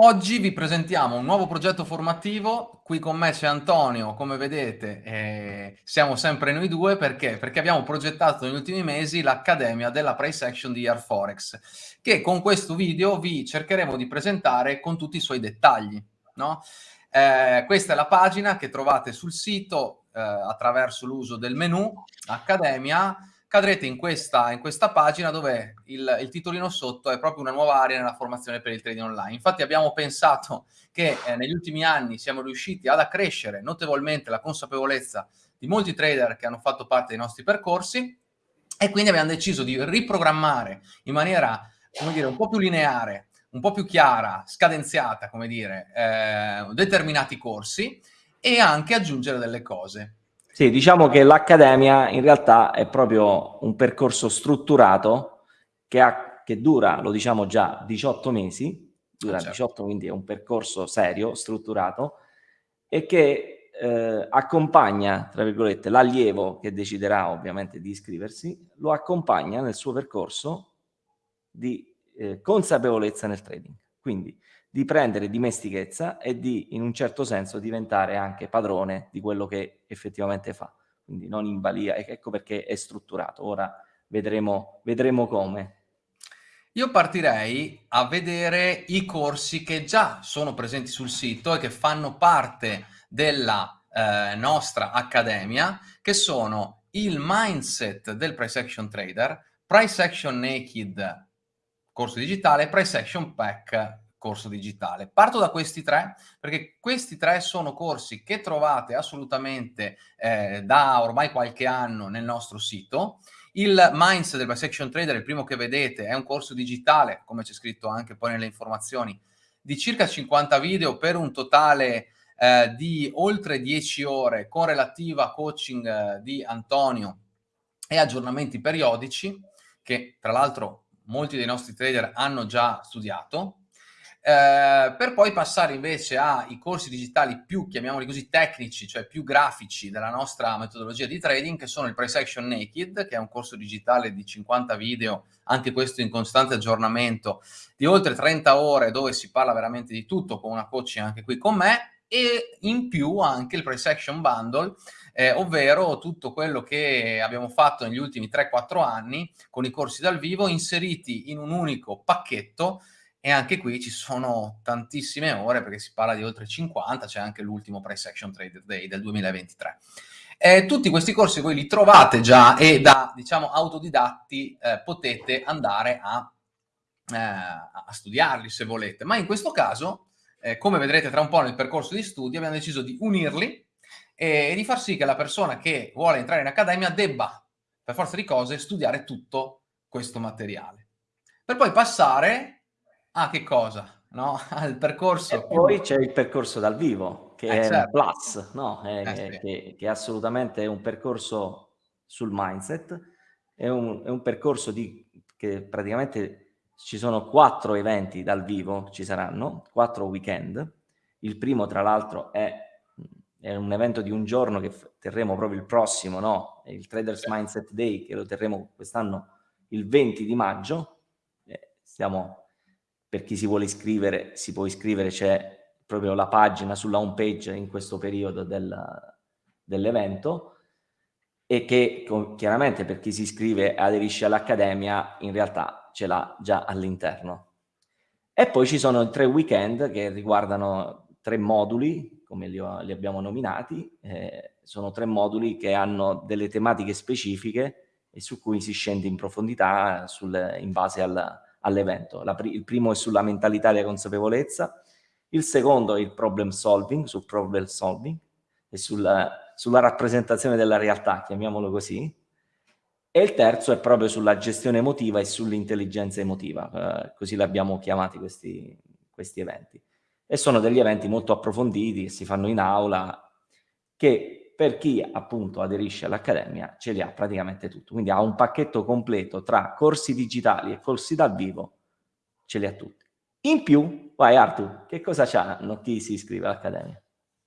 Oggi vi presentiamo un nuovo progetto formativo, qui con me c'è Antonio, come vedete eh, siamo sempre noi due, perché? Perché abbiamo progettato negli ultimi mesi l'Accademia della Price Action di Air Forex, che con questo video vi cercheremo di presentare con tutti i suoi dettagli. No? Eh, questa è la pagina che trovate sul sito eh, attraverso l'uso del menu Accademia, cadrete in questa, in questa pagina dove il, il, titolino sotto è proprio una nuova area nella formazione per il trading online. Infatti abbiamo pensato che eh, negli ultimi anni siamo riusciti ad accrescere notevolmente la consapevolezza di molti trader che hanno fatto parte dei nostri percorsi e quindi abbiamo deciso di riprogrammare in maniera, come dire, un po' più lineare, un po' più chiara, scadenziata, come dire, eh, determinati corsi e anche aggiungere delle cose. Sì, diciamo che l'Accademia in realtà è proprio un percorso strutturato che, ha, che dura, lo diciamo già, 18 mesi, dura ah, certo. 18, quindi è un percorso serio, strutturato, e che eh, accompagna, tra virgolette, l'allievo che deciderà ovviamente di iscriversi, lo accompagna nel suo percorso di eh, consapevolezza nel trading. Quindi di prendere dimestichezza e di, in un certo senso, diventare anche padrone di quello che effettivamente fa. Quindi non in balia, ecco perché è strutturato. Ora vedremo, vedremo come. Io partirei a vedere i corsi che già sono presenti sul sito e che fanno parte della eh, nostra accademia, che sono il mindset del price action trader, price action naked corso digitale, price action pack corso digitale. Parto da questi tre perché questi tre sono corsi che trovate assolutamente eh, da ormai qualche anno nel nostro sito. Il Mindset del Bisection Trader, il primo che vedete, è un corso digitale, come c'è scritto anche poi nelle informazioni, di circa 50 video per un totale eh, di oltre 10 ore con relativa coaching eh, di Antonio e aggiornamenti periodici che tra l'altro molti dei nostri trader hanno già studiato eh, per poi passare invece ai corsi digitali più, chiamiamoli così, tecnici, cioè più grafici della nostra metodologia di trading, che sono il Price Action Naked, che è un corso digitale di 50 video, anche questo in costante aggiornamento, di oltre 30 ore, dove si parla veramente di tutto, con una coaching anche qui con me, e in più anche il Price Action Bundle, eh, ovvero tutto quello che abbiamo fatto negli ultimi 3-4 anni con i corsi dal vivo inseriti in un unico pacchetto e anche qui ci sono tantissime ore perché si parla di oltre 50, c'è anche l'ultimo Price Action Trader Day del 2023. Eh, tutti questi corsi voi li trovate già e da, diciamo, autodidatti eh, potete andare a, eh, a, studiarli se volete, ma in questo caso, eh, come vedrete tra un po' nel percorso di studi, abbiamo deciso di unirli e, e di far sì che la persona che vuole entrare in accademia debba, per forza di cose, studiare tutto questo materiale. Per poi passare Ah, che cosa? No? Al percorso. E poi c'è il percorso dal vivo, che eh, è certo. plus, no? È, eh, sì. che, che, assolutamente è un percorso sul mindset, è un, è un percorso di, che praticamente ci sono quattro eventi dal vivo, ci saranno, quattro weekend. Il primo, tra l'altro, è, è, un evento di un giorno che terremo proprio il prossimo, no? Il Traders Mindset Day, che lo terremo quest'anno il 20 di maggio. Eh, stiamo per chi si vuole iscrivere, si può iscrivere, c'è proprio la pagina sulla home page in questo periodo del, dell'evento e che chiaramente per chi si iscrive e aderisce all'Accademia in realtà ce l'ha già all'interno. E poi ci sono tre weekend che riguardano tre moduli, come li, ho, li abbiamo nominati, eh, sono tre moduli che hanno delle tematiche specifiche e su cui si scende in profondità sul, in base al, all'evento. il primo è sulla mentalità e la consapevolezza, il secondo è il problem solving, sul problem solving e sulla, sulla rappresentazione della realtà, chiamiamolo così, e il terzo è proprio sulla gestione emotiva e sull'intelligenza emotiva, eh, così l'abbiamo chiamati questi, questi eventi. E sono degli eventi molto approfonditi si fanno in aula, che per chi appunto aderisce all'Accademia ce li ha praticamente tutto, quindi ha un pacchetto completo tra corsi digitali e corsi dal vivo, ce li ha tutti. In più, vai Artu, che cosa c'hanno chi si iscrive all'Accademia?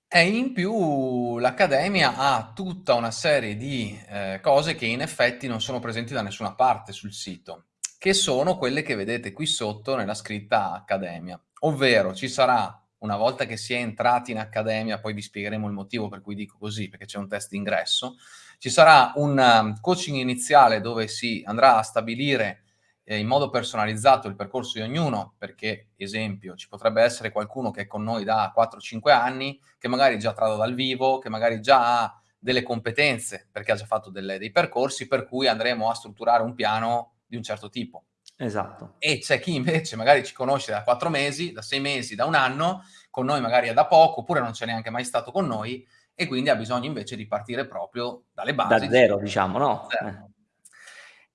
E in più l'Accademia ha tutta una serie di eh, cose che in effetti non sono presenti da nessuna parte sul sito. che sono quelle che vedete qui sotto nella scritta Accademia. Ovvero ci sarà, una volta che si è entrati in Accademia, poi vi spiegheremo il motivo per cui dico così, perché c'è un test d'ingresso, ci sarà un um, coaching iniziale dove si andrà a stabilire eh, in modo personalizzato il percorso di ognuno, perché, esempio, ci potrebbe essere qualcuno che è con noi da 4-5 anni, che magari già trado dal vivo, che magari già ha delle competenze, perché ha già fatto delle, dei percorsi, per cui andremo a strutturare un piano di un certo tipo. Esatto. E c'è chi invece magari ci conosce da quattro mesi, da sei mesi, da un anno, con noi magari è da poco, oppure non c'è neanche mai stato con noi, e quindi ha bisogno invece di partire proprio dalle basi. Da zero, diciamo, no? Eh.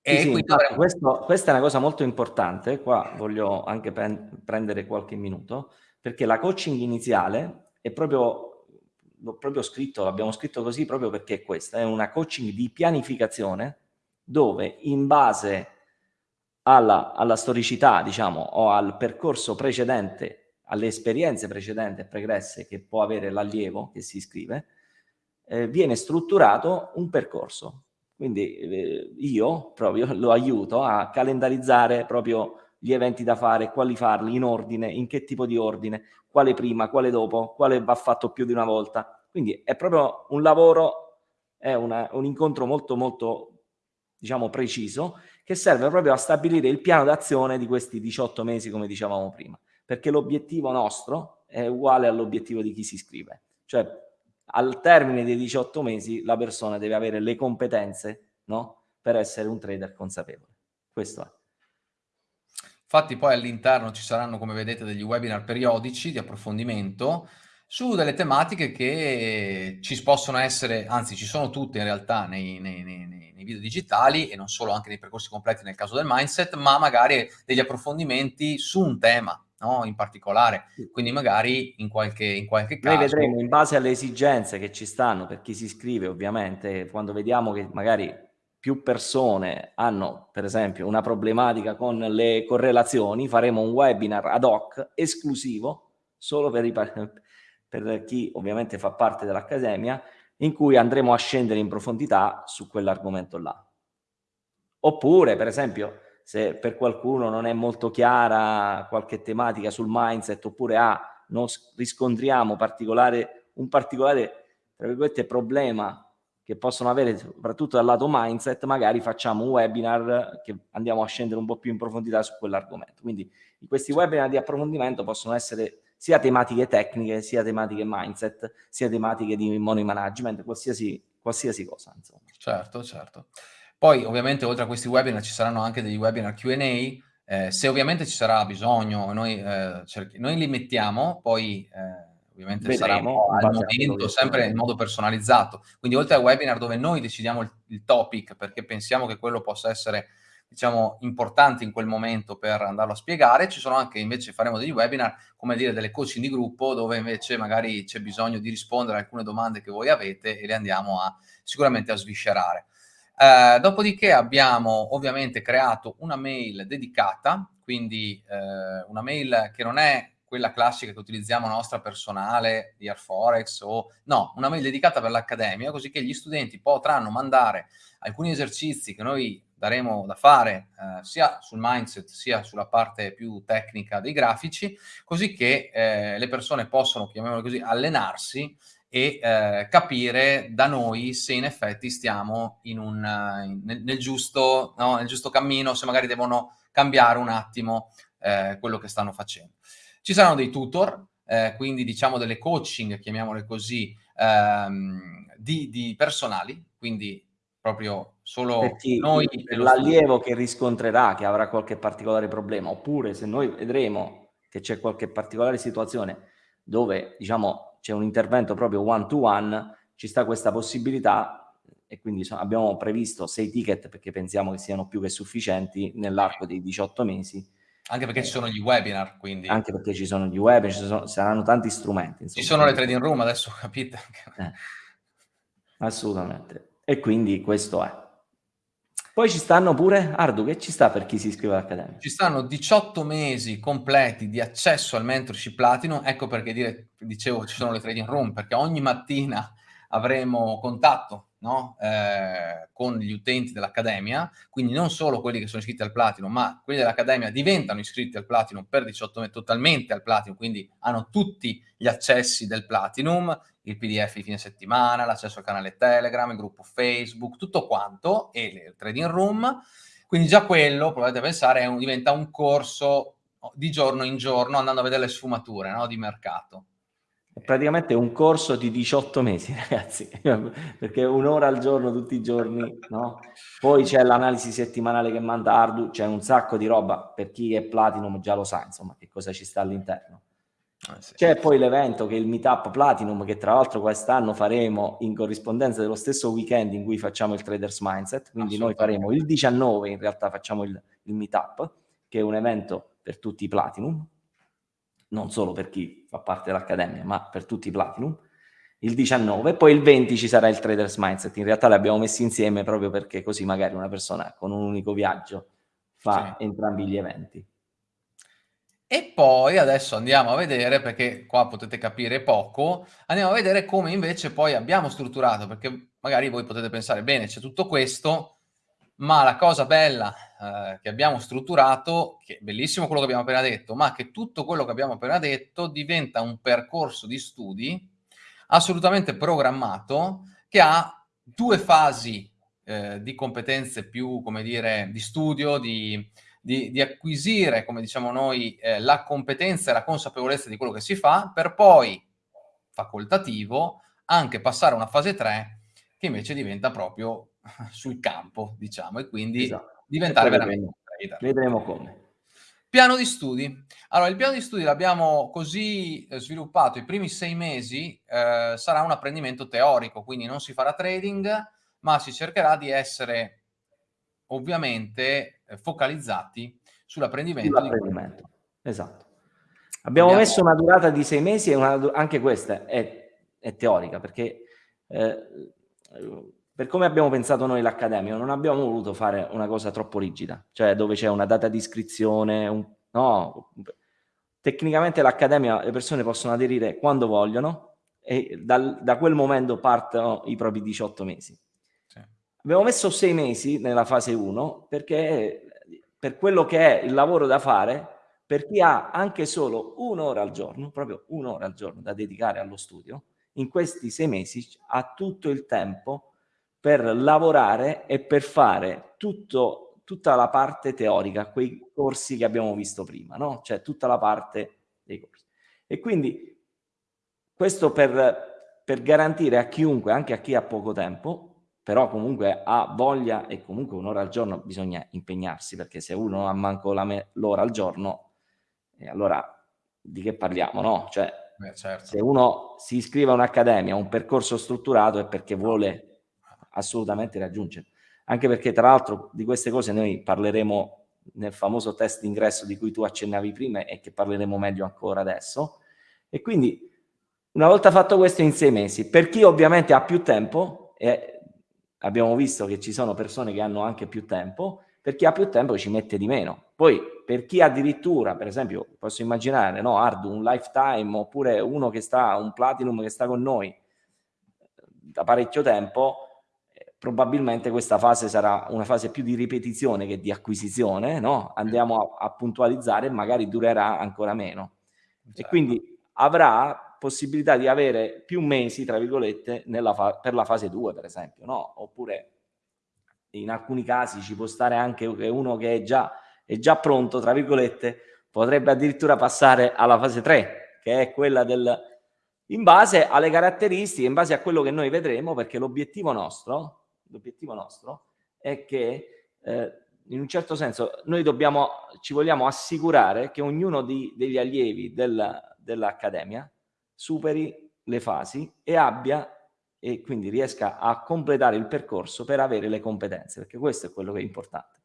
E sì, quindi avremo... questo, questa è una cosa molto importante, qua voglio anche prendere qualche minuto, perché la coaching iniziale è proprio, l'ho proprio scritto, l'abbiamo scritto così proprio perché è questa, è una coaching di pianificazione dove in base alla, alla storicità, diciamo, o al percorso precedente, alle esperienze precedenti e pregresse che può avere l'allievo che si iscrive, eh, viene strutturato un percorso. Quindi eh, io proprio lo aiuto a calendarizzare proprio gli eventi da fare, quali farli, in ordine, in che tipo di ordine, quale prima, quale dopo, quale va fatto più di una volta. Quindi è proprio un lavoro, è una, un incontro molto molto diciamo preciso che serve proprio a stabilire il piano d'azione di questi 18 mesi, come dicevamo prima, perché l'obiettivo nostro è uguale all'obiettivo di chi si iscrive. Cioè, al termine dei 18 mesi la persona deve avere le competenze no? per essere un trader consapevole. Questo è. Infatti poi all'interno ci saranno, come vedete, degli webinar periodici di approfondimento su delle tematiche che ci possono essere, anzi ci sono tutte in realtà nei, nei, nei, nei, video digitali e non solo anche nei percorsi completi nel caso del mindset, ma magari degli approfondimenti su un tema no? in particolare, quindi magari in qualche, in qualche caso... Noi vedremo in base alle esigenze che ci stanno per chi si iscrive ovviamente, quando vediamo che magari più persone hanno per esempio una problematica con le correlazioni, faremo un webinar ad hoc esclusivo solo per i per chi ovviamente fa parte dell'Accademia, in cui andremo a scendere in profondità su quell'argomento là. Oppure, per esempio, se per qualcuno non è molto chiara qualche tematica sul mindset, oppure ah, non riscontriamo particolare, un particolare tra virgolette, problema che possono avere soprattutto dal lato mindset, magari facciamo un webinar che andiamo a scendere un po' più in profondità su quell'argomento. Quindi questi webinar di approfondimento possono essere sia tematiche tecniche, sia tematiche mindset, sia tematiche di money management, qualsiasi, qualsiasi cosa. Insomma. Certo, certo. Poi ovviamente oltre a questi webinar ci saranno anche degli webinar Q&A, eh, se ovviamente ci sarà bisogno, noi, eh, noi li mettiamo, poi eh, ovviamente Vedremo, sarà al momento, sempre in modo personalizzato. Quindi oltre al webinar dove noi decidiamo il, il topic, perché pensiamo che quello possa essere diciamo, importanti in quel momento per andarlo a spiegare. Ci sono anche, invece, faremo degli webinar, come dire, delle coaching di gruppo, dove invece magari c'è bisogno di rispondere a alcune domande che voi avete e le andiamo a, sicuramente a sviscerare. Eh, dopodiché abbiamo ovviamente creato una mail dedicata, quindi eh, una mail che non è quella classica che utilizziamo nostra personale di Airforex o no, una mail dedicata per l'accademia, così che gli studenti potranno mandare alcuni esercizi che noi daremo da fare eh, sia sul mindset sia sulla parte più tecnica dei grafici, così che eh, le persone possono, chiamiamolo così, allenarsi e eh, capire da noi se in effetti stiamo in un, in, nel, nel, giusto, no, nel, giusto, cammino, se magari devono cambiare un attimo eh, quello che stanno facendo. Ci saranno dei tutor, eh, quindi diciamo delle coaching, chiamiamole così, ehm, di, di personali, quindi proprio solo noi. L'allievo che riscontrerà che avrà qualche particolare problema, oppure se noi vedremo che c'è qualche particolare situazione dove diciamo c'è un intervento proprio one to one, ci sta questa possibilità e quindi abbiamo previsto sei ticket perché pensiamo che siano più che sufficienti nell'arco dei 18 mesi. Anche perché ci sono gli webinar, quindi. Anche perché ci sono gli webinar, ci sono, saranno tanti strumenti. Insomma. Ci sono le trading room adesso, capite? Eh, assolutamente. E quindi questo è. Poi ci stanno pure, Ardu, che ci sta per chi si iscrive all'Accademia? Ci stanno 18 mesi completi di accesso al mentorship Platinum, ecco perché dire, dicevo ci sono le trading room, perché ogni mattina avremo contatto no? eh, con gli utenti dell'Accademia, quindi non solo quelli che sono iscritti al Platinum, ma quelli dell'Accademia diventano iscritti al Platinum per 18 mesi, totalmente al Platinum, quindi hanno tutti gli accessi del Platinum, il PDF di fine settimana, l'accesso al canale Telegram, il gruppo Facebook, tutto quanto, e il trading room. Quindi già quello, provate pensare, un, diventa un corso di giorno in giorno, andando a vedere le sfumature no, di mercato. È praticamente un corso di 18 mesi, ragazzi, perché un'ora al giorno, tutti i giorni, no? Poi c'è l'analisi settimanale che manda Ardu, c'è un sacco di roba, per chi è Platinum già lo sa, insomma, che cosa ci sta all'interno. Ah, sì. C'è poi l'evento che è il Meetup Platinum, che tra l'altro quest'anno faremo in corrispondenza dello stesso weekend in cui facciamo il Traders Mindset, quindi noi faremo il 19, in realtà facciamo il, il Meetup, che è un evento per tutti i Platinum, non solo per chi fa parte dell'Accademia, ma per tutti i Platinum, il 19, poi il 20 ci sarà il Traders Mindset, in realtà li abbiamo messi insieme proprio perché così magari una persona con un unico viaggio fa sì. entrambi gli eventi. E poi adesso andiamo a vedere, perché qua potete capire poco, andiamo a vedere come invece poi abbiamo strutturato, perché magari voi potete pensare, bene, c'è tutto questo, ma la cosa bella eh, che abbiamo strutturato, che è bellissimo quello che abbiamo appena detto, ma che tutto quello che abbiamo appena detto diventa un percorso di studi assolutamente programmato che ha due fasi eh, di competenze più, come dire, di studio, di, di, di acquisire, come diciamo noi, eh, la competenza e la consapevolezza di quello che si fa, per poi, facoltativo, anche passare a una fase 3 che invece diventa proprio sul campo, diciamo, e quindi esatto. diventare veramente vedremo, vedremo come. Piano di studi. Allora, il piano di studi l'abbiamo così eh, sviluppato i primi sei mesi, eh, sarà un apprendimento teorico, quindi non si farà trading, ma si cercherà di essere ovviamente eh, focalizzati sull'apprendimento. Sull'apprendimento, esatto. Abbiamo, Abbiamo, messo una durata di sei mesi e una, anche questa è, è teorica, perché eh, per come abbiamo pensato noi l'Accademia, non abbiamo voluto fare una cosa troppo rigida, cioè dove c'è una data di iscrizione, un, no, tecnicamente l'Accademia le persone possono aderire quando vogliono e dal, da quel momento partono i propri 18 mesi. Abbiamo messo 6 mesi nella fase 1 perché per quello che è il lavoro da fare, per chi ha anche solo un'ora al giorno, proprio un'ora al giorno da dedicare allo studio, in questi sei mesi ha tutto il tempo per lavorare e per fare tutto, tutta la parte teorica, quei corsi che abbiamo visto prima, no? Cioè tutta la parte dei corsi. E quindi questo per, per garantire a chiunque, anche a chi ha poco tempo, però comunque ha voglia e comunque un'ora al giorno bisogna impegnarsi, perché se uno non ha manco l'ora al giorno, eh, allora di che parliamo, no? Cioè, Beh, certo. se uno si iscrive a un'accademia, a un percorso strutturato è perché vuole assolutamente raggiungere. Anche perché tra l'altro di queste cose noi parleremo nel famoso test d'ingresso di cui tu accennavi prima e che parleremo meglio ancora adesso. E quindi una volta fatto questo in sei mesi, per chi ovviamente ha più tempo, e abbiamo visto che ci sono persone che hanno anche più tempo, per chi ha più tempo ci mette di meno. Poi per chi addirittura, per esempio, posso immaginare, no, Ardu, un lifetime oppure uno che sta, un platinum che sta con noi da parecchio tempo, probabilmente questa fase sarà una fase più di ripetizione che di acquisizione, no? andiamo a, a puntualizzare e magari durerà ancora meno. Certo. E quindi avrà possibilità di avere più mesi, tra virgolette, per la fase 2, per esempio, no? Oppure in alcuni casi ci può stare anche uno che è già, è già pronto, tra virgolette, potrebbe addirittura passare alla fase 3, che è quella del... in base alle caratteristiche, in base a quello che noi vedremo, perché l'obiettivo nostro l'obiettivo nostro è che eh, in un certo senso noi dobbiamo, ci vogliamo assicurare che ognuno di, degli allievi del, dell'Accademia superi le fasi e abbia e quindi riesca a completare il percorso per avere le competenze, perché questo è quello che è importante.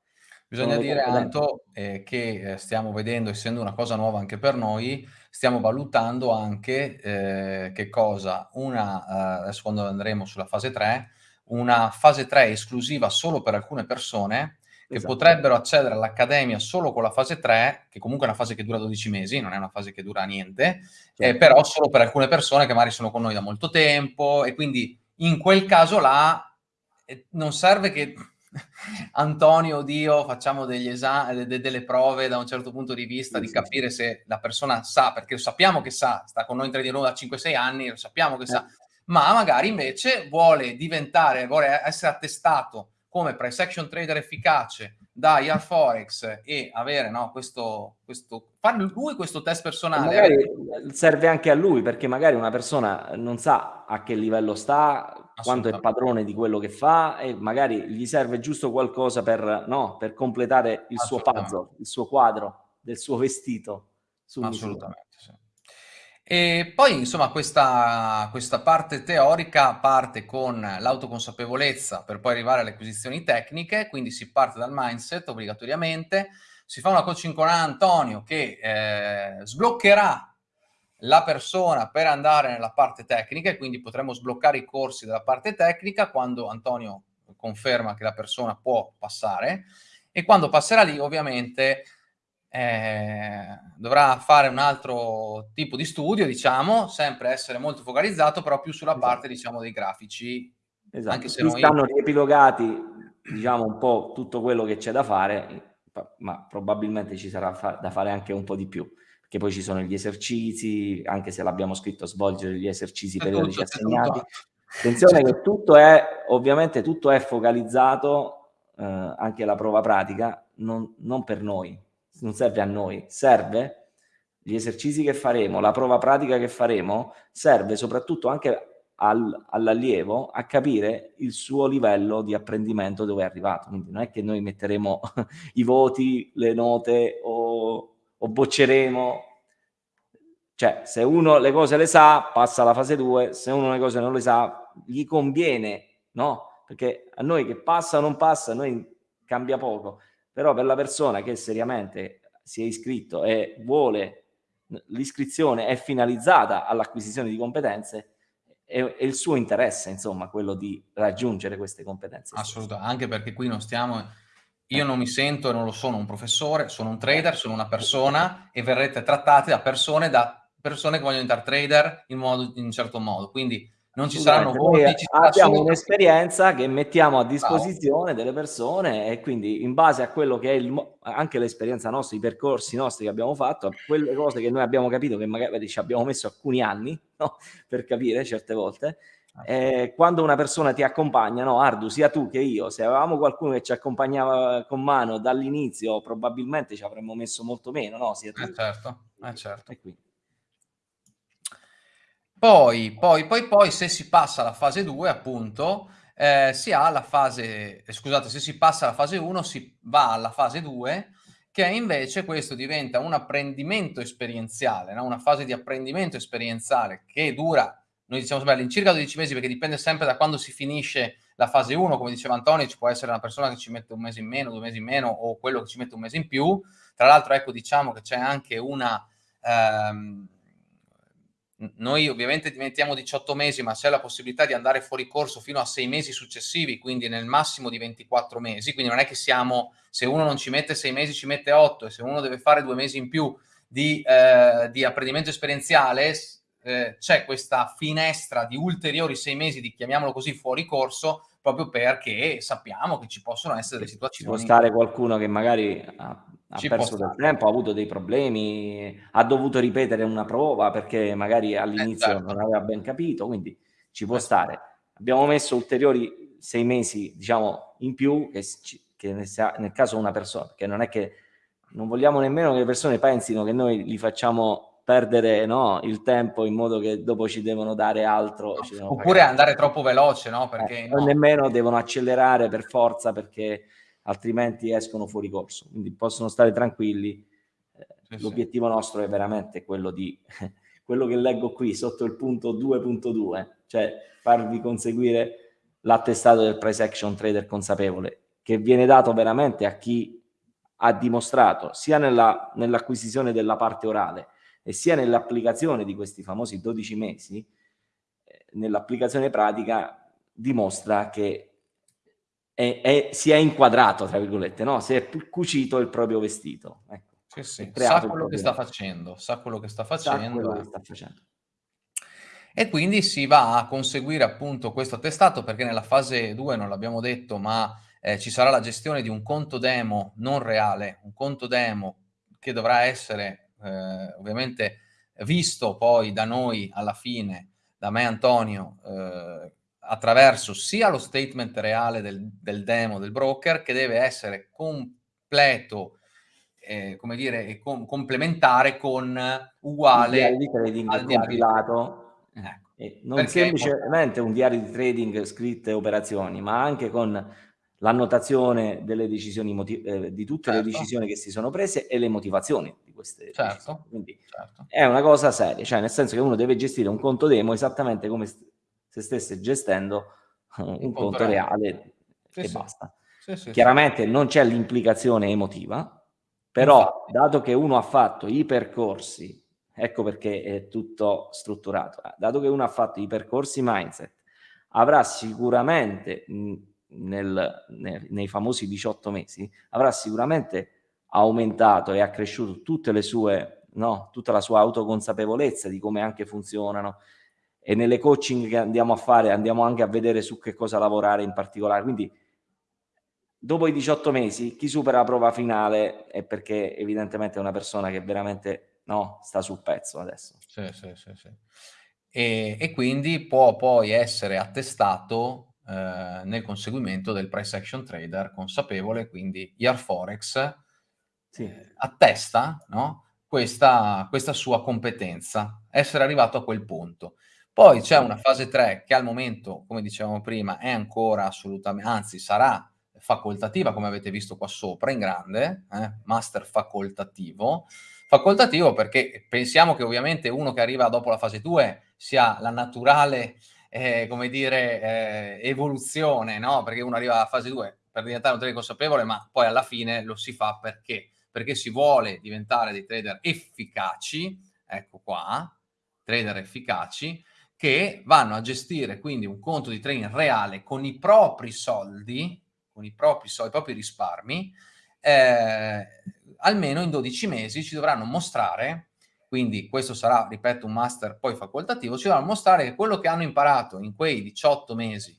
Bisogna dire, Anto, eh, che eh, stiamo vedendo, essendo una cosa nuova anche per noi, stiamo valutando anche eh, che cosa, una, eh, adesso quando andremo sulla fase 3, una fase 3 esclusiva solo per alcune persone che esatto. potrebbero accedere all'accademia solo con la fase 3, che comunque è una fase che dura 12 mesi, non è una fase che dura niente, eh, certo. eh, però solo per alcune persone che magari sono con noi da molto tempo e quindi in quel caso là non serve che Antonio, Dio, facciamo degli esami, de delle prove da un certo punto di vista, sì, di capire sì. se la persona sa, perché lo sappiamo che sa, sta con noi in 3 di da 5-6 anni, lo sappiamo che eh. sa, ma magari invece vuole diventare, vuole essere attestato come price action trader efficace da IR Forex e avere no, questo, questo, fare lui questo test personale. Magari serve anche a lui perché magari una persona non sa a che livello sta, quanto è padrone di quello che fa e magari gli serve giusto qualcosa per, no, per completare il suo puzzle, il suo quadro del suo vestito. Assolutamente. E poi, insomma, questa, questa parte teorica parte con l'autoconsapevolezza per poi arrivare alle acquisizioni tecniche, quindi si parte dal mindset obbligatoriamente, si fa una coaching con Antonio che eh, sbloccherà la persona per andare nella parte tecnica e quindi potremo sbloccare i corsi della parte tecnica quando Antonio conferma che la persona può passare. E quando passerà lì ovviamente eh, dovrà fare un altro tipo di studio, diciamo, sempre essere molto focalizzato, però più sulla esatto. parte, diciamo, dei grafici. Esatto, anche se noi... stanno riepilogati, diciamo, un po' tutto quello che c'è da fare, ma probabilmente ci sarà fa da fare anche un po' di più, perché poi ci sono gli esercizi, anche se l'abbiamo scritto, svolgere gli esercizi è periodici tutto, assegnati. Attenzione che tutto è, ovviamente tutto è focalizzato, eh, anche la prova pratica, non, non per noi, non serve a noi, serve gli esercizi che faremo, la prova pratica che faremo, serve soprattutto anche al, all'allievo a capire il suo livello di apprendimento dove è arrivato. Quindi non è che noi metteremo i voti, le note o, o bocceremo. Cioè, se uno le cose le sa, passa alla fase 2, se uno le cose non le sa, gli conviene, no? Perché a noi che passa o non passa, a noi cambia poco però per la persona che seriamente si è iscritto e vuole l'iscrizione è finalizzata all'acquisizione di competenze è, è, il suo interesse insomma quello di raggiungere queste competenze assolutamente anche perché qui non stiamo io eh. non mi sento e non lo sono un professore sono un trader sono una persona e verrete trattati da persone da persone che vogliono diventare trader in, modo, in un certo modo quindi non ci saranno voti. Ci abbiamo solo... un'esperienza che mettiamo a disposizione delle persone e quindi in base a quello che è il, anche l'esperienza nostra, i percorsi nostri che abbiamo fatto, quelle cose che noi abbiamo capito che magari ci abbiamo messo alcuni anni no? per capire certe volte, eh, quando una persona ti accompagna, no, Ardu, sia tu che io, se avevamo qualcuno che ci accompagnava con mano dall'inizio, probabilmente ci avremmo messo molto meno, no? Sia tu. Eh certo, eh certo. E quindi. Poi, poi, poi, poi, se si passa alla fase 2, appunto, eh, si ha la fase, eh, scusate, se si passa alla fase 1, si va alla fase 2, che invece questo diventa un apprendimento esperienziale, no? una fase di apprendimento esperienziale che dura, noi diciamo all'incirca 12 mesi, perché dipende sempre da quando si finisce la fase 1, come diceva Antonio, ci può essere una persona che ci mette un mese in meno, due mesi in meno, o quello che ci mette un mese in più. Tra l'altro, ecco, diciamo che c'è anche una... Ehm, noi ovviamente diventiamo 18 mesi, ma c'è la possibilità di andare fuori corso fino a 6 mesi successivi, quindi nel massimo di 24 mesi. Quindi non è che siamo, se uno non ci mette 6 mesi, ci mette 8, e se uno deve fare due mesi in più di, eh, di apprendimento esperienziale, eh, c'è questa finestra di ulteriori 6 mesi di, chiamiamolo così, fuori corso, proprio perché sappiamo che ci possono essere delle situazioni. Ci può stare qualcuno che magari ha ha Ci perso del tempo, ha avuto dei problemi, ha dovuto ripetere una prova perché magari all'inizio certo. non aveva ben capito, quindi ci può eh. stare. Abbiamo messo ulteriori sei mesi, diciamo, in più, che, che nel caso una persona, che non è che non vogliamo nemmeno che le persone pensino che noi li facciamo perdere no, il tempo in modo che dopo ci devono dare altro. No, oppure pagare. andare troppo veloce, no? Perché eh, no. nemmeno devono accelerare per forza perché altrimenti escono fuori corso. Quindi possono stare tranquilli. Eh, sì, L'obiettivo sì. nostro è veramente quello di quello che leggo qui sotto il punto 2.2, cioè farvi conseguire l'attestato del price action trader consapevole, che viene dato veramente a chi ha dimostrato sia nella, nell'acquisizione della parte orale e sia nell'applicazione di questi famosi 12 mesi, eh, nell'applicazione pratica dimostra che è, è, si è inquadrato, tra virgolette, no? si è cucito il proprio vestito. Ecco. Sì, sì. Sa quello che sta facendo, sa quello che sta facendo. Che sta facendo. E quindi si va a conseguire appunto questo attestato perché nella fase 2, non l'abbiamo detto, ma eh, ci sarà la gestione di un conto demo non reale, un conto demo che dovrà essere eh, ovviamente visto poi da noi alla fine, da me Antonio, eh, attraverso sia lo statement reale del, del, demo del broker che deve essere completo, eh, come dire, e com complementare con uguale di trading al compilato. Ecco. non Perché semplicemente un diario di trading scritto e operazioni, ma anche con l'annotazione delle decisioni eh, di tutte certo. le decisioni che si sono prese e le motivazioni di queste certo. Quindi certo. è una cosa seria, cioè nel senso che uno deve gestire un conto demo esattamente come se stesse gestendo un, un conto, conto, reale, sì, e sì. basta. Sì, Chiaramente non c'è l'implicazione emotiva, però dato che uno ha fatto i percorsi, ecco perché è tutto strutturato, dato che uno ha fatto i percorsi mindset, avrà sicuramente mh, nel, nel, nei famosi 18 mesi, avrà sicuramente aumentato e accresciuto tutte le sue, no, tutta la sua autoconsapevolezza di come anche funzionano e nelle coaching che andiamo a fare andiamo anche a vedere su che cosa lavorare in particolare. Quindi dopo i 18 mesi chi supera la prova finale è perché evidentemente è una persona che veramente no, sta sul pezzo adesso. Sì, sì, sì, sì. E, e quindi può poi essere attestato eh, nel conseguimento del price action trader consapevole, quindi Forex sì. eh, attesta no? questa, questa sua competenza, essere arrivato a quel punto. Poi c'è una fase 3 che al momento, come dicevamo prima, è ancora assolutamente, anzi sarà facoltativa, come avete visto qua sopra in grande, eh? master facoltativo. Facoltativo perché pensiamo che ovviamente uno che arriva dopo la fase 2 sia la naturale eh, come dire, eh, evoluzione, no? Perché uno arriva alla fase 2 per diventare un trader consapevole, ma poi alla fine lo si fa perché? Perché si vuole diventare dei trader efficaci, ecco qua, trader efficaci, che vanno a gestire quindi un conto di trading reale con i propri soldi, con i propri soldi, i propri risparmi, eh, almeno in 12 mesi ci dovranno mostrare quindi questo sarà, ripeto, un master poi facoltativo, ci dovranno mostrare che quello che hanno imparato in quei 18 mesi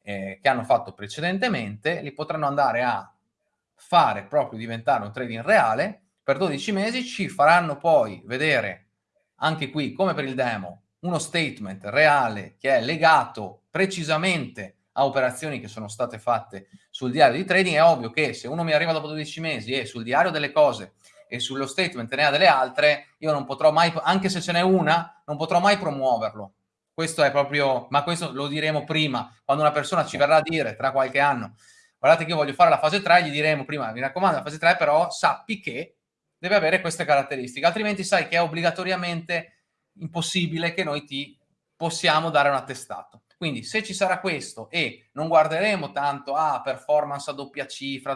eh, che hanno fatto precedentemente, li potranno andare a fare proprio diventare un trading reale, per 12 mesi ci faranno poi vedere, anche qui come per il demo, uno statement reale che è legato precisamente a operazioni che sono state fatte sul diario di trading, è ovvio che se uno mi arriva dopo 12 mesi e sul diario delle cose e sullo statement ne ha delle altre, io non potrò mai, anche se ce n'è una, non potrò mai promuoverlo. Questo è proprio, ma questo lo diremo prima, quando una persona ci verrà a dire tra qualche anno, guardate che io voglio fare la fase 3, gli diremo prima, mi raccomando, la fase 3 però sappi che deve avere queste caratteristiche, altrimenti sai che è obbligatoriamente impossibile che noi ti possiamo dare un attestato. Quindi se ci sarà questo e non guarderemo tanto a ah, performance a doppia cifra,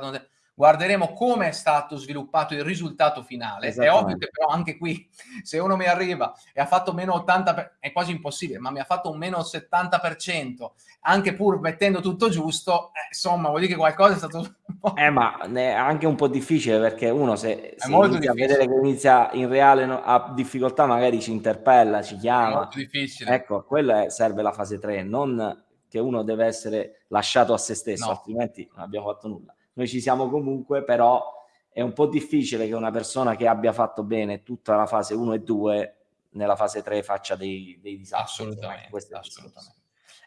guarderemo come è stato sviluppato il risultato finale. È ovvio che però anche qui, se uno mi arriva e ha fatto meno 80%, è quasi impossibile, ma mi ha fatto un meno 70%, anche pur mettendo tutto giusto, eh, insomma, vuol dire che qualcosa è stato... eh, ma è anche un po' difficile perché uno se, se inizia a vedere che inizia in reale no, ha difficoltà, magari ci interpella, ci chiama. È molto difficile. Ecco, quella serve la fase 3, non che uno deve essere lasciato a se stesso, no. altrimenti non abbiamo fatto nulla noi ci siamo comunque, però è un po' difficile che una persona che abbia fatto bene tutta la fase 1 e 2 nella fase 3 faccia dei, dei disastri. Assolutamente, assolutamente.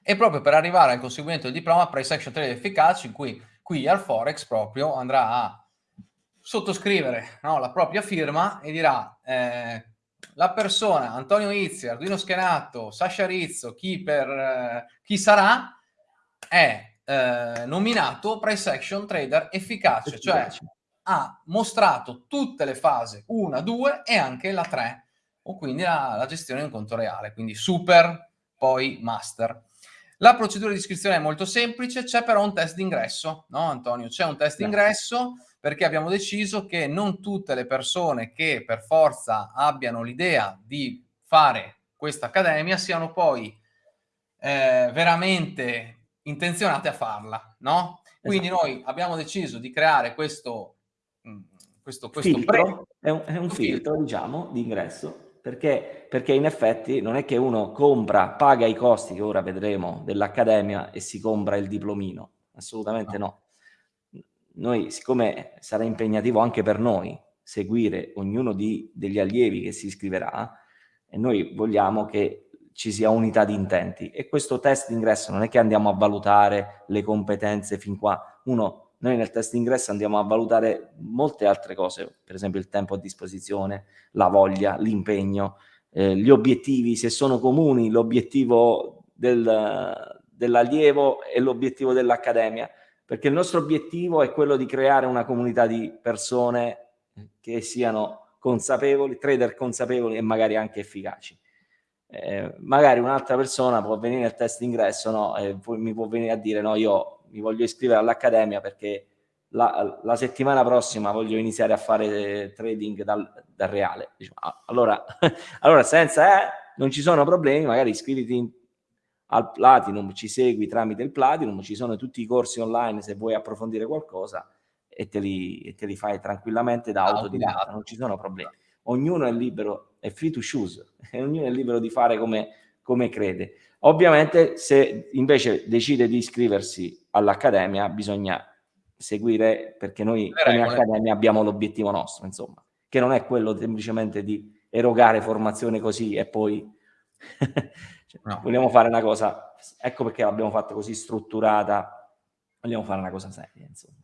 E proprio per arrivare al conseguimento del diploma Price Action Trade efficace, in cui qui al Forex proprio andrà a sottoscrivere no, la propria firma e dirà eh, la persona, Antonio Izzi, Arduino Schenato, Sasha Rizzo, chi, per, eh, chi sarà, è eh, nominato price action trader efficace, cioè ha mostrato tutte le fasi 1, 2 e anche la 3, o quindi la, la gestione in conto reale, quindi super, poi master. La procedura di iscrizione è molto semplice, c'è però un test d'ingresso, no Antonio? C'è un test d'ingresso perché abbiamo deciso che non tutte le persone che per forza abbiano l'idea di fare questa accademia siano poi eh, veramente intenzionate a farla, no? Quindi esatto. noi abbiamo deciso di creare questo, mm, questo, questo filtro, è un, è un filtro, filtro, diciamo, di ingresso. perché, perché in effetti non è che uno compra, paga i costi che ora vedremo dell'accademia e si compra il diplomino, assolutamente no. no. Noi, siccome sarà impegnativo anche per noi seguire ognuno di, degli allievi che si iscriverà, e noi vogliamo che ci sia unità di intenti. E questo test d'ingresso non è che andiamo a valutare le competenze fin qua, uno noi nel test d'ingresso andiamo a valutare molte altre cose, per esempio il tempo a disposizione, la voglia, l'impegno, eh, gli obiettivi, se sono comuni, l'obiettivo del, dell'allievo e l'obiettivo dell'accademia, perché il nostro obiettivo è quello di creare una comunità di persone che siano consapevoli, trader consapevoli e magari anche efficaci. Eh, magari un'altra persona può venire nel test d'ingresso no, e mi può venire a dire no, io mi voglio iscrivere all'accademia perché la, la, settimana prossima voglio iniziare a fare trading dal, dal reale. Diciamo, allora, allora, senza, eh, non ci sono problemi, magari iscriviti in, al Platinum, ci segui tramite il Platinum, ci sono tutti i corsi online se vuoi approfondire qualcosa e te li, e te li fai tranquillamente da autodidatta, non ci sono problemi. Ognuno è libero, è free to choose, e ognuno è libero di fare come, come crede. Ovviamente se invece decide di iscriversi all'Accademia bisogna seguire, perché noi come Accademia abbiamo l'obiettivo nostro, insomma, che non è quello semplicemente di erogare formazione così e poi cioè, no. vogliamo fare una cosa, ecco perché l'abbiamo fatta così strutturata, vogliamo fare una cosa seria, insomma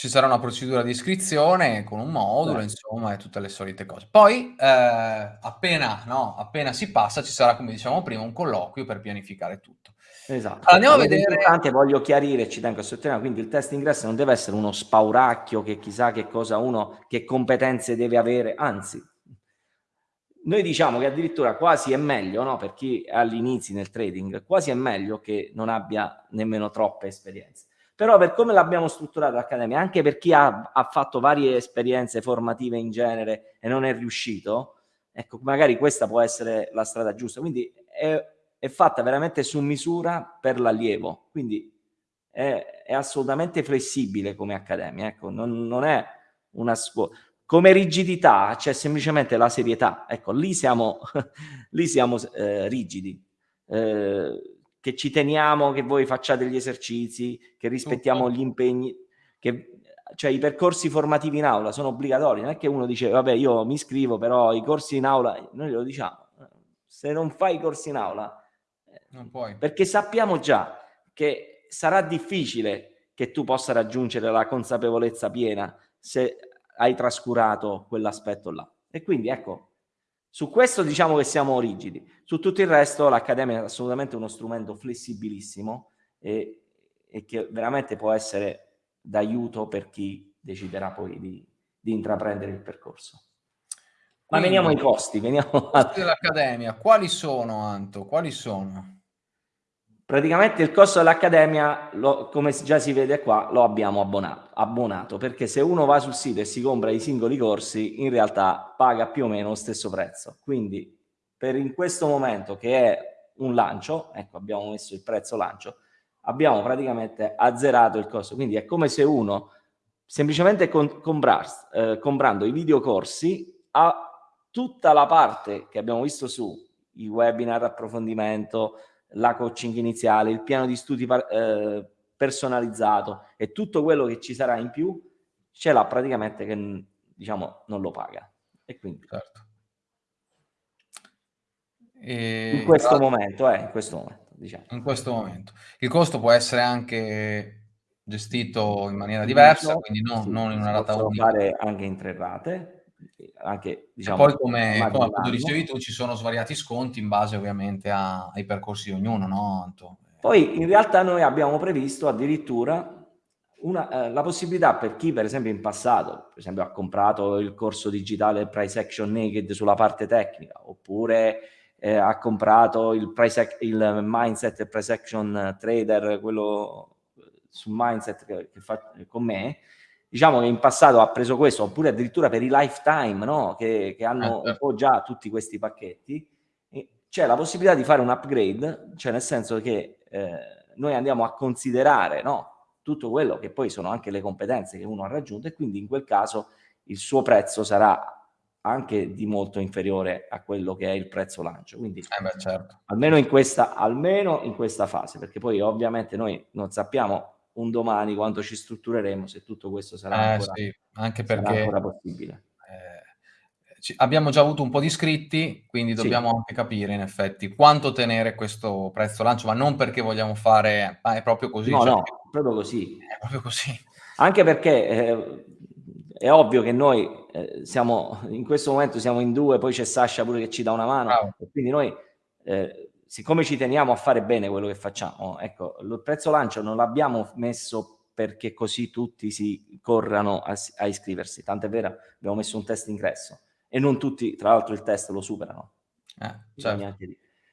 ci sarà una procedura di iscrizione con un modulo, certo. insomma, e tutte le solite cose. Poi, eh, appena, no, appena si passa, ci sarà, come dicevamo prima, un colloquio per pianificare tutto. Esatto. Allora, andiamo a vedere... Importante, voglio chiarire, ci tengo a sottolineare, quindi il test ingresso non deve essere uno spauracchio che chissà che cosa uno, che competenze deve avere, anzi, noi diciamo che addirittura quasi è meglio, no, per chi è all'inizio nel trading, quasi è meglio che non abbia nemmeno troppe esperienze però per come l'abbiamo strutturata l'Accademia, anche per chi ha, ha, fatto varie esperienze formative in genere e non è riuscito, ecco, magari questa può essere la strada giusta. Quindi è, è fatta veramente su misura per l'allievo, quindi è, è, assolutamente flessibile come Accademia, ecco, non, non è una scuola. Come rigidità c'è semplicemente la serietà, ecco, lì siamo, lì siamo eh, rigidi. Eh, che ci teniamo che voi facciate gli esercizi, che rispettiamo gli impegni, che cioè i percorsi formativi in aula sono obbligatori, non è che uno dice vabbè io mi iscrivo però i corsi in aula, noi lo diciamo, se non fai i corsi in aula, non puoi. perché sappiamo già che sarà difficile che tu possa raggiungere la consapevolezza piena se hai trascurato quell'aspetto là. E quindi ecco, su questo diciamo che siamo rigidi, su tutto il resto l'Accademia è assolutamente uno strumento flessibilissimo e, e che veramente può essere d'aiuto per chi deciderà poi di, di intraprendere il percorso. Ma Quindi, veniamo ai costi. Veniamo costi dell'Accademia, quali sono Anto? Quali sono? Praticamente il costo dell'Accademia, come già si vede qua, lo abbiamo abbonato, abbonato, perché se uno va sul sito e si compra i singoli corsi, in realtà paga più o meno lo stesso prezzo. Quindi per in questo momento che è un lancio, ecco abbiamo messo il prezzo lancio, abbiamo praticamente azzerato il costo. Quindi è come se uno semplicemente compras, eh, comprando i videocorsi ha tutta la parte che abbiamo visto su, i webinar, approfondimento, la coaching iniziale, il piano di studi eh, personalizzato e tutto quello che ci sarà in più ce l'ha praticamente che diciamo non lo paga. E quindi certo. e... in questo tra... momento, eh, in questo momento, diciamo. In questo momento. Il costo può essere anche gestito in maniera diversa, quindi non, sì, non in una rata unica. fare anche in tre rate, anche diciamo, e poi come, come appunto dicevi tu ci sono svariati sconti in base ovviamente a, ai percorsi di ognuno no Anto? poi in realtà noi abbiamo previsto addirittura una, eh, la possibilità per chi per esempio in passato per esempio ha comprato il corso digitale Price Action Naked sulla parte tecnica oppure eh, ha comprato il, price, il Mindset Price Action Trader quello sul mindset che, che fa con me diciamo che in passato ha preso questo, oppure addirittura per i lifetime, no? che, che, hanno eh, un certo. po' già tutti questi pacchetti, c'è la possibilità di fare un upgrade, cioè nel senso che eh, noi andiamo a considerare no? tutto quello che poi sono anche le competenze che uno ha raggiunto e quindi in quel caso il suo prezzo sarà anche di molto inferiore a quello che è il prezzo lancio. Quindi eh beh, certo. almeno, in questa, almeno in questa fase, perché poi ovviamente noi non sappiamo un domani quando ci struttureremo se tutto questo sarà, eh, ancora, sì, anche perché, ancora possibile. Eh, abbiamo già avuto un po' di iscritti, quindi dobbiamo sì. anche capire in effetti quanto tenere questo prezzo lancio, ma non perché vogliamo fare, ma è proprio così. No, cioè, no, proprio così. È proprio così. Anche perché eh, è ovvio che noi eh, siamo in questo momento siamo in due, poi c'è Sasha pure che ci dà una mano, quindi noi, eh, siccome ci teniamo a fare bene quello che facciamo, ecco, il prezzo lancio non l'abbiamo messo perché così tutti si corrano a, a iscriversi, tant'è vero, abbiamo messo un test ingresso e non tutti, tra l'altro, il test lo superano. Eh, certo.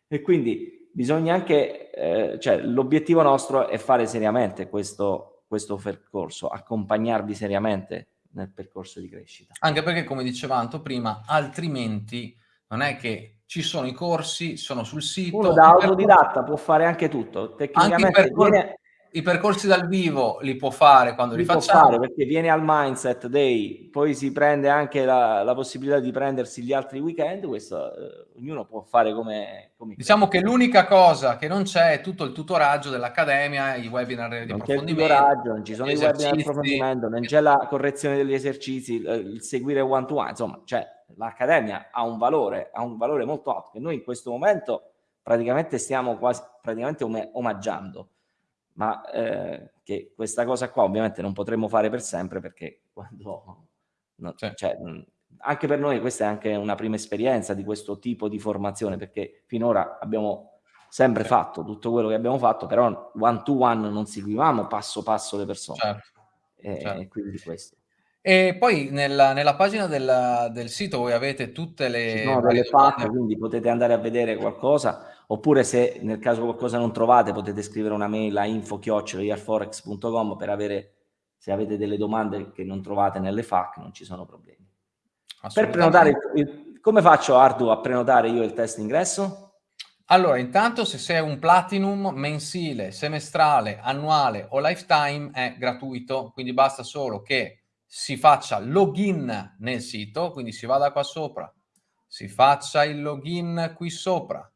E quindi bisogna anche, eh, cioè l'obiettivo nostro è fare seriamente questo, questo percorso, accompagnarvi seriamente nel percorso di crescita. Anche perché, come diceva Anto prima, altrimenti non è che ci sono i corsi, sono sul sito. Uno da autodidatta può fare anche tutto. Tecnicamente anche viene, i percorsi dal vivo li può fare quando li, li facciamo. Fare perché viene al Mindset Day, poi si prende anche la, la possibilità di prendersi gli altri weekend, questo eh, ognuno può fare come... come diciamo crede. che l'unica cosa che non c'è è tutto il tutoraggio dell'Accademia, i webinar di non approfondimento. Non c'è il tutoraggio, non ci sono i webinar di approfondimento, non c'è la correzione degli esercizi, il, seguire one to one, insomma, cioè l'Accademia ha un valore, ha un valore molto alto che noi in questo momento praticamente stiamo quasi praticamente omaggiando ma eh, che questa cosa qua ovviamente non potremmo fare per sempre perché quando... No, cioè, cioè, anche per noi questa è anche una prima esperienza di questo tipo di formazione perché finora abbiamo sempre certo. fatto tutto quello che abbiamo fatto, però one to one non seguivamo passo passo le persone. Certo. E, certo. e quindi questo. E poi nella, nella pagina del, del, sito voi avete tutte le... Ci sono delle FAQ, quindi potete andare a vedere qualcosa oppure se nel caso qualcosa non trovate potete scrivere una mail a info-forex.com per avere, se avete delle domande che non trovate nelle FAQ non ci sono problemi. Per prenotare, il, come faccio Ardu a prenotare io il test ingresso? Allora, intanto se sei un platinum mensile, semestrale, annuale o lifetime è gratuito, quindi basta solo che si faccia login nel sito, quindi si vada qua sopra, si faccia il login qui sopra,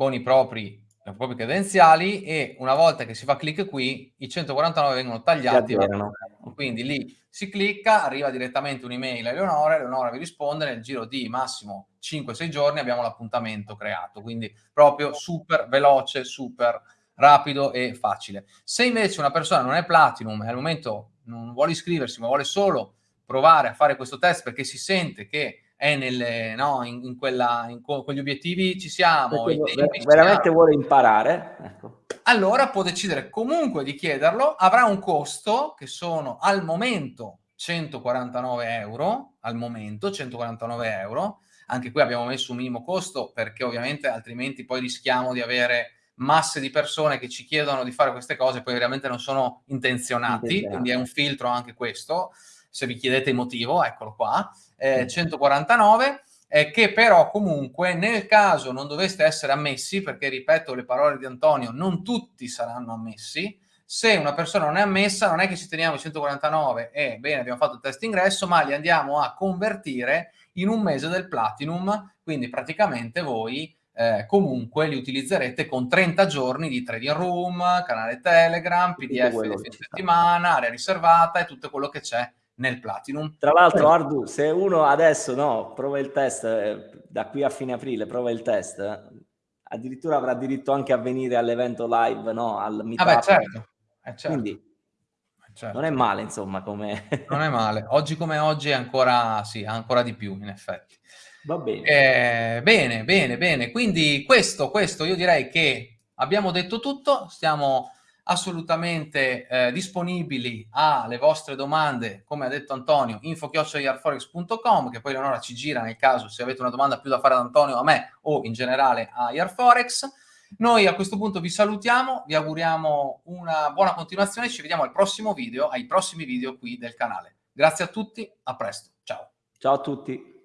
con i propri, le proprie credenziali e una volta che si fa clic qui, i 149 vengono tagliati. Quindi lì si clicca, arriva direttamente un'email a Eleonora, Eleonora vi risponde, nel giro di massimo 5-6 giorni abbiamo l'appuntamento creato, quindi proprio super veloce, super rapido e facile. Se invece una persona non è Platinum e al momento non vuole iscriversi, ma vuole solo provare a fare questo test perché si sente che è nelle, no, in, in, quella, in quegli obiettivi ci siamo. Tempi, veramente siamo. vuole imparare. Ecco. Allora può decidere comunque di chiederlo, avrà un costo che sono al momento 149 euro, al momento 149 euro, anche qui abbiamo messo un minimo costo perché ovviamente altrimenti poi rischiamo di avere masse di persone che ci chiedono di fare queste cose poi veramente non sono intenzionati, quindi è un filtro anche questo se vi chiedete il motivo, eccolo qua, eh, 149, eh, che però comunque nel caso non doveste essere ammessi, perché ripeto le parole di Antonio, non tutti saranno ammessi, se una persona non è ammessa non è che ci teniamo i 149 e bene abbiamo fatto il test ingresso, ma li andiamo a convertire in un mese del Platinum, quindi praticamente voi eh, comunque li utilizzerete con 30 giorni di trading room, canale Telegram, PDF di fine settimana, area riservata e tutto quello che c'è nel Platinum. Tra l'altro, Ardu, se uno adesso no, prova il test, eh, da qui a fine aprile, prova il test, eh, addirittura avrà diritto anche a venire all'evento live, no? Al meetup. Ah beh, certo. Eh, certo. Quindi eh, certo. non è male, insomma, come... non è male. Oggi come oggi è ancora, sì, ancora di più, in effetti. Va bene. Eh, bene, bene, bene. Quindi questo, questo, io direi che abbiamo detto tutto, stiamo assolutamente eh, disponibili alle vostre domande, come ha detto Antonio, info-yarforex.com, che poi Leonora ci gira nel caso se avete una domanda più da fare ad Antonio, a me o in generale a Yarforex. Noi a questo punto vi salutiamo, vi auguriamo una buona continuazione, ci vediamo al prossimo video, ai prossimi video qui del canale. Grazie a tutti, a presto, ciao. Ciao a tutti.